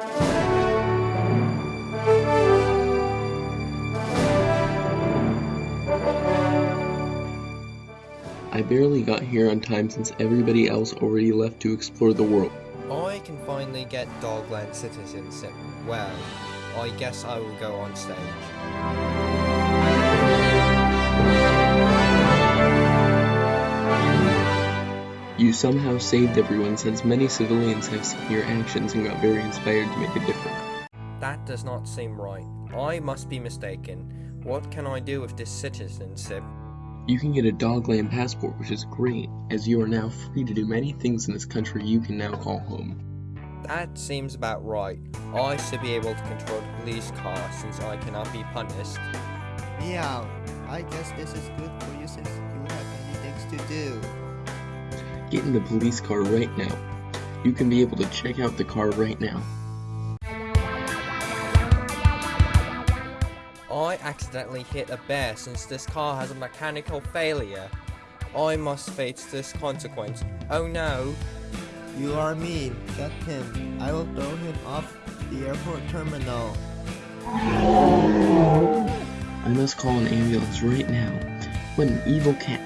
I barely got here on time since everybody else already left to explore the world. I can finally get Dogland citizenship. Well, I guess I will go on stage. You somehow saved everyone since many civilians have seen your actions and got very inspired to make a difference. That does not seem right. I must be mistaken. What can I do with this citizenship? You can get a Dogland passport, which is great, as you are now free to do many things in this country you can now call home. That seems about right. I should be able to control the police car since I cannot be punished. Meow. I guess this is good for you since you have many things to do. Get in the police car right now. You can be able to check out the car right now. I accidentally hit a bear since this car has a mechanical failure. I must face this consequence. Oh no! You are mean. Get him. I will throw him off the airport terminal. I must call an ambulance right now. What an evil cat.